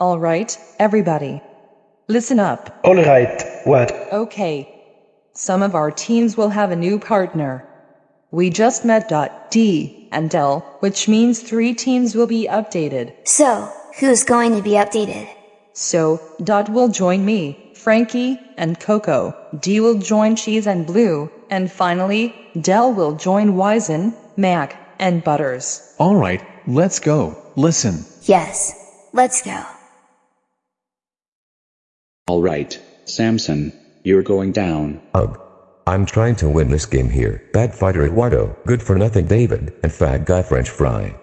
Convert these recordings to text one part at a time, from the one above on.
Alright, everybody. Listen up. Alright, what? Okay. Some of our teams will have a new partner. We just met dot D and Del, which means three teams will be updated. So, who's going to be updated? So, Dot will join me, Frankie, and Coco. D will join Cheese and Blue. And finally, Dell will join Wizen, Mac, and Butters. Alright, let's go. Listen. Yes. Let's go. All right, Samson, you're going down. Ugh. I'm trying to win this game here. Bad fighter Eduardo, good for nothing David, and fat guy French fry.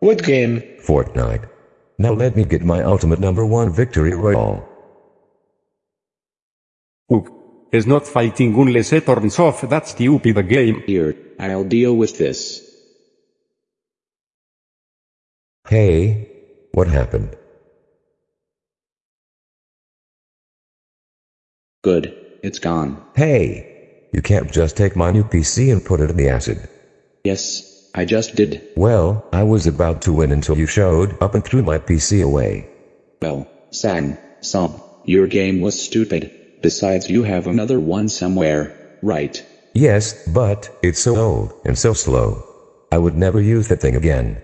What game? Fortnite. Now let me get my ultimate number one victory royale. Ugh. Is not fighting unless it turns off that stupid the game. Here, I'll deal with this. Hey, what happened? Good, it's gone. Hey, you can't just take my new PC and put it in the acid. Yes, I just did. Well, I was about to win until you showed up and threw my PC away. Well, Sang, Sam, your game was stupid. Besides, you have another one somewhere, right? Yes, but it's so old and so slow. I would never use that thing again.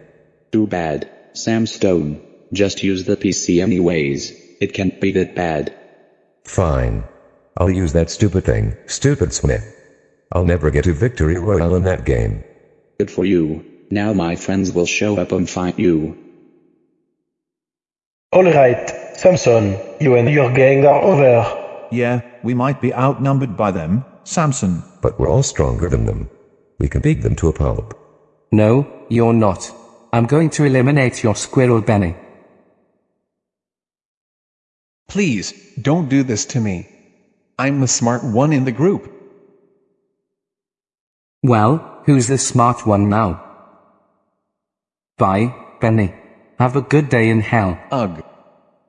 Too bad, Sam Stone. Just use the PC anyways. It can't be that bad. Fine. I'll use that stupid thing, stupid Smith. I'll never get to victory royale in that game. Good for you. Now my friends will show up and fight you. Alright, Samson, you and your gang are over. Yeah, we might be outnumbered by them, Samson. But we're all stronger than them. We can beat them to a pulp. No, you're not. I'm going to eliminate your squirrel Benny. Please, don't do this to me. I'm the smart one in the group. Well, who's the smart one now? Bye, Benny. Have a good day in hell. Ugh.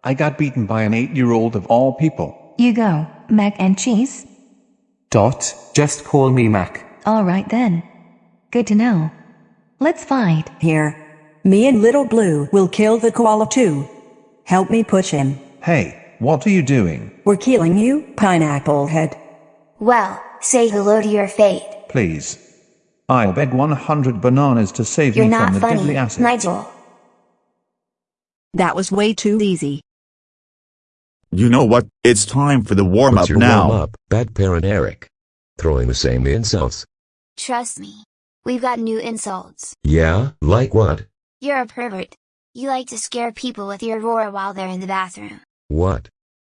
I got beaten by an eight-year-old of all people. You go, mac and cheese. Dot, just call me Mac. Alright then. Good to know. Let's fight. Here. Me and Little Blue will kill the koala too. Help me push him. Hey, what are you doing? We're killing you, Pineapple Head. Well, say hello to your fate. Please. I'll beg 100 bananas to save You're me from the funny, deadly acid. Nigel. That was way too easy. You know what? It's time for the warm What's up your now. warm up, bad parent Eric? Throwing the same insults. Trust me. We've got new insults. Yeah, like what? You're a pervert. You like to scare people with your roar while they're in the bathroom. What?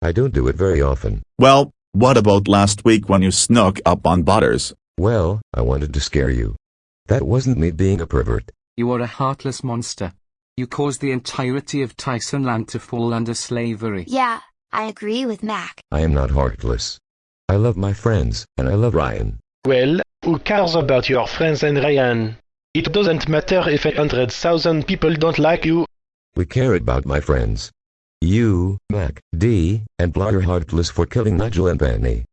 I don't do it very often. Well, what about last week when you snuck up on Butters? Well, I wanted to scare you. That wasn't me being a pervert. You are a heartless monster. You caused the entirety of Tyson land to fall under slavery. Yeah, I agree with Mac. I am not heartless. I love my friends, and I love Ryan. Well, who cares about your friends and Ryan? It doesn't matter if a hundred thousand people don't like you. We care about my friends. You, Mac, D, and Blah are heartless for killing Nigel and Benny.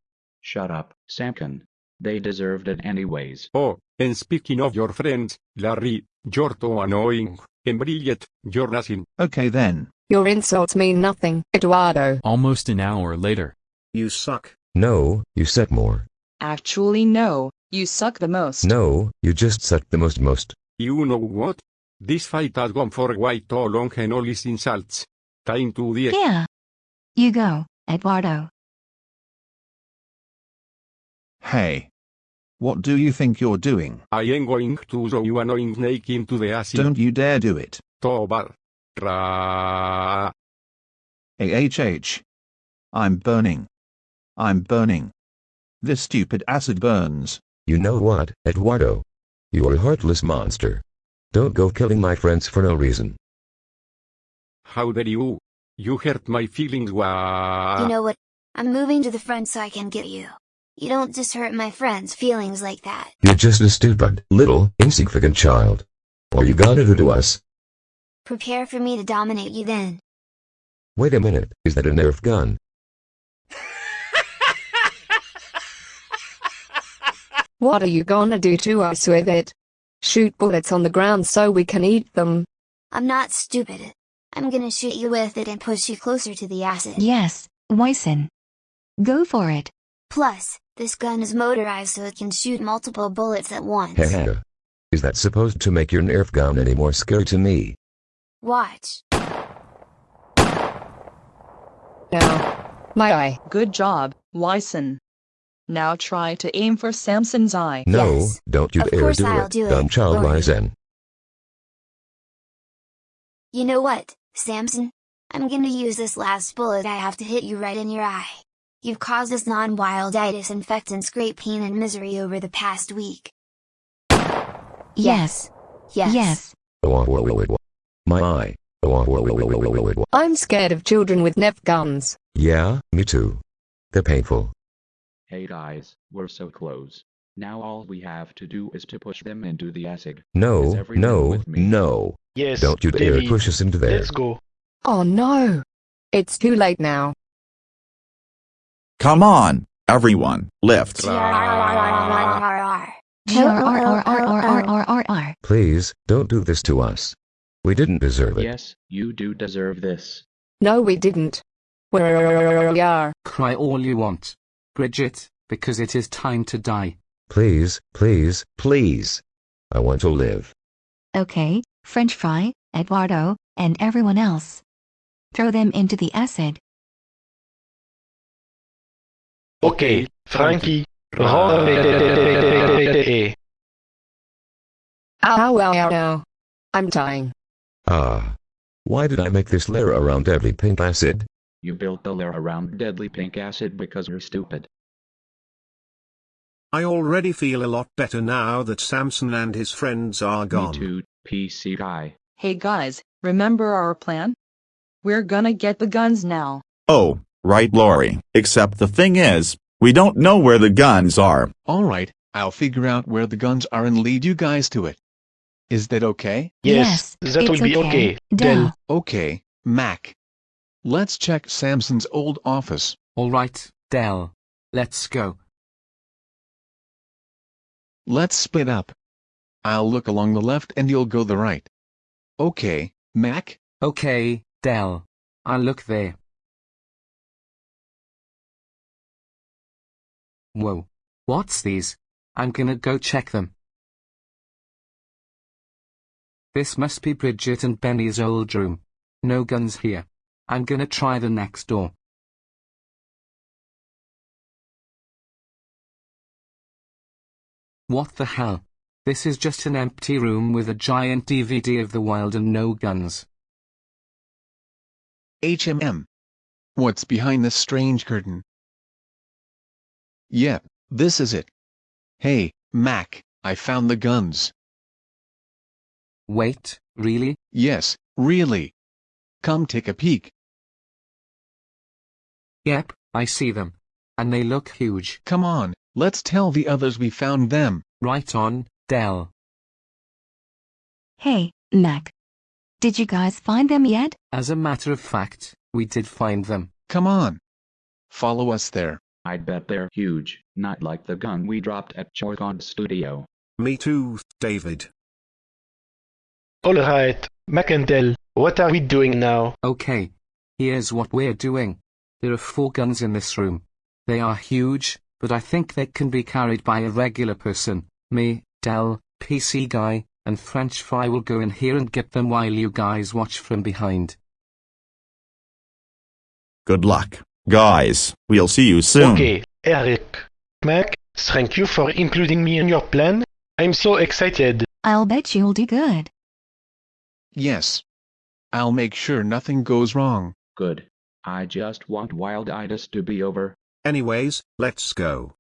Shut up, Samkin. They deserved it anyways. Oh, and speaking of your friends, Larry, you're too annoying. And Brilliant, you're nothing. Okay then. Your insults mean nothing, Eduardo. Almost an hour later. You suck. No, you suck more. Actually, no. You suck the most. No, you just suck the most most. You know what? This fight has gone for way too long and all these insults. Time to the Yeah. You go, Eduardo. Hey. What do you think you're doing? I am going to throw you annoying snake into the acid. Don't you dare do it. Tobar. Ra. AHH. I'm burning. I'm burning. This stupid acid burns. You know what, Eduardo? You're a heartless monster. Don't go killing my friends for no reason. How dare you? You hurt my feelings. Wah. You know what? I'm moving to the front so I can get you. You don't just hurt my friends' feelings like that. You're just a stupid, little, insignificant child. What you gonna do to us? Prepare for me to dominate you then. Wait a minute, is that a Nerf gun? What are you gonna do to us with it? Shoot bullets on the ground so we can eat them. I'm not stupid. I'm gonna shoot you with it and push you closer to the acid. Yes, Wyson. Go for it. Plus, this gun is motorized so it can shoot multiple bullets at once. Haha. Is that supposed to make your Nerf gun any more scary to me? Watch. Now, my eye. Good job, Wyson. Now try to aim for Samson's eye. No, Yes. don't you Of dare do I'll it, do it, dumb child Lori. Wyzen. You know what, Samson? I'm gonna use this last bullet I have to hit you right in your eye. You've caused us non-wild eye disinfectants great pain and misery over the past week. Yes. Yes. Yes. Oh. My eye. Oh. I'm scared of children with Nerf guns. Yeah, me too. They're painful. Hey guys, we're so close. Now all we have to do is to push them into the acid. No, no, no. Yes, Don't you dare David. push us into there. Let's go. Oh no! It's too late now. Come on, everyone, lift. Please, don't do this to us. We didn't deserve it. Yes, you do deserve this. No, we didn't. We are. Cry all you want. Bridget, because it is time to die. Please, please, please. I want to live. Okay, French fry, Eduardo, and everyone else. Throw them into the acid. Okay, Frankie. Roll. Ow, ow, ow, ow. I'm dying. Ah. Why did I make this layer around deadly pink acid? You built the layer around deadly pink acid because you're stupid. I already feel a lot better now that Samson and his friends are gone. Me too, PC guy. Hey guys, remember our plan? We're gonna get the guns now. Oh, right, Lori. Except the thing is, we don't know where the guns are. Alright, I'll figure out where the guns are and lead you guys to it. Is that okay? Yes, that will be okay. Duh. Okay, Mac. Let's check Samson's old office. Alright, Dell. Let's go. Let's split up. I'll look along the left and you'll go the right. Okay, Mac? Okay, Dell. I'll look there. Whoa. What's these? I'm gonna go check them. This must be Bridget and Benny's old room. No guns here. I'm gonna try the next door. What the hell? This is just an empty room with a giant DVD of the wild and no guns. HMM. What's behind this strange curtain? Yep, this is it. Hey, Mac, I found the guns. Wait, really? Yes, really. Come take a peek. Yep, I see them. And they look huge. Come on, let's tell the others we found them. Right on, Dell. Hey, Mac. Did you guys find them yet? As a matter of fact, we did find them. Come on. Follow us there. I bet they're huge, not like the gun we dropped at Chorcon Studio. Me too, David. Alright, Mac and Dell, what are we doing now? Okay. Here's what we're doing. There are four guns in this room. They are huge, but I think they can be carried by a regular person. Me, Dell, PC Guy, and French Fry will go in here and get them while you guys watch from behind. Good luck. Guys, we'll see you soon. Okay, Eric. Mac, thank you for including me in your plan. I'm so excited. I'll bet you'll do good. Yes. I'll make sure nothing goes wrong. Good. I just want Wild wilditis to be over. Anyways, let's go.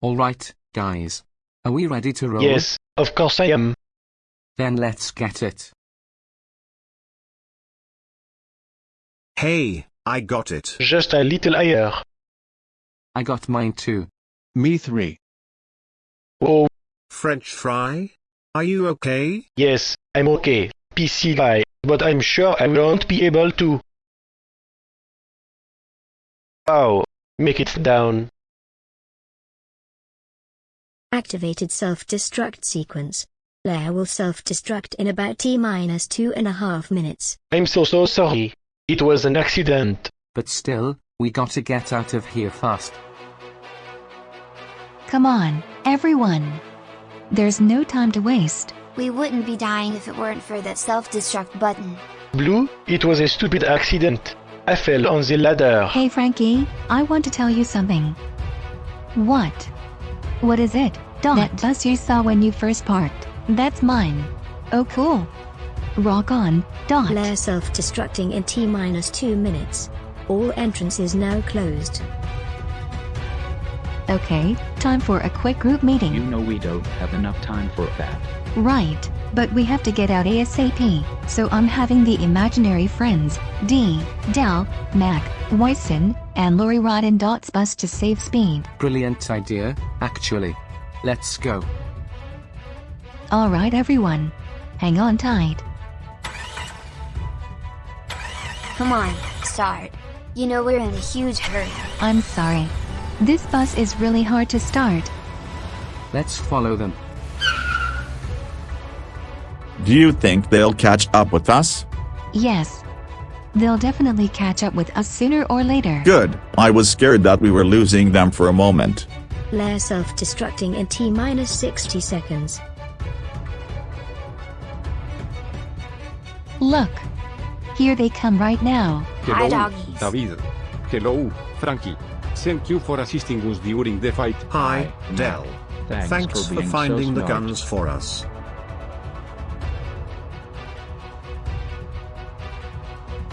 Alright, guys. Are we ready to roll? Yes, of course I am. Then let's get it. Hey, I got it. Just a little higher. I got mine too. Me three. Oh, French fry? Are you okay? yes, I'm okay. PC guy, but I'm sure I won't be able to. Wow, make it down. Activated self-destruct sequence. Lair will self-destruct in about T minus two and a half minutes. I'm so so sorry. It was an accident. But still, we gotta get out of here fast. Come on, everyone. There's no time to waste. We wouldn't be dying if it weren't for that self-destruct button. Blue, it was a stupid accident. I fell on the ladder. Hey Frankie, I want to tell you something. What? What is it? Dot. That bus you saw when you first parked. That's mine. Oh cool. Rock on, Dot. Lair self-destructing in T minus two minutes. All entrances now closed. Okay, time for a quick group meeting. You know we don't have enough time for that. Right, but we have to get out ASAP, so I'm having the imaginary friends, D, Del, Mac, Wyson, and Lori ride in Dot's bus to save speed. Brilliant idea, actually. Let's go. Alright everyone. Hang on tight. Come on, start. You know we're in a huge hurry. I'm sorry. This bus is really hard to start. Let's follow them. Do you think they'll catch up with us? Yes. They'll definitely catch up with us sooner or later. Good. I was scared that we were losing them for a moment. Lair self-destructing in T minus 60 seconds. Look. Here they come right now. Hi, Hello, doggies. David. Hello, Frankie. Thank you for assisting us during the fight. Hi, Dell. Thanks, Thanks for for finding so the guns for us.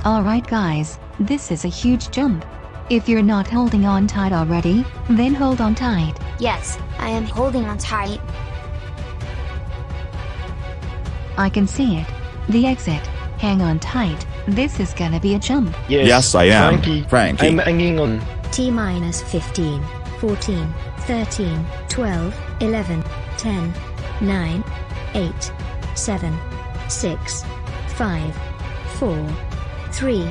Alright guys, this is a huge jump. If you're not holding on tight already, then hold on tight. Yes, I am holding on tight. I can see it. The exit. Hang on tight. This is gonna be a jump. Yes, Yes, I am. Frankie. Frankie. I'm hanging on. T minus 15, 14, 13, 12, 11, 10, 9, 8, 7, 6, 5, 4, 3,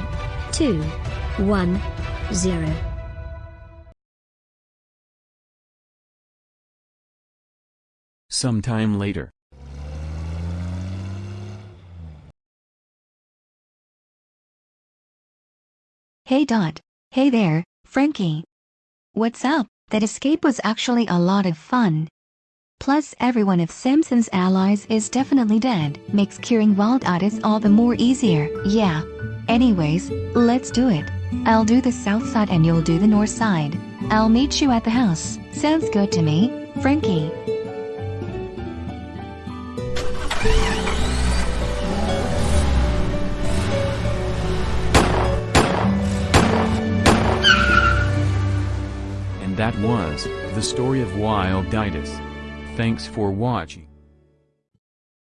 2, 1, 0. Sometime later. Hey Dot. Hey there, Frankie. What's up? That escape was actually a lot of fun. Plus everyone of Simpson's allies is definitely dead. Makes curing wild itis all the more easier. Yeah. Anyways, let's do it. I'll do the south side and you'll do the north side. I'll meet you at the house. Sounds good to me, Frankie. And that was the story of Wilditis. Thanks for watching.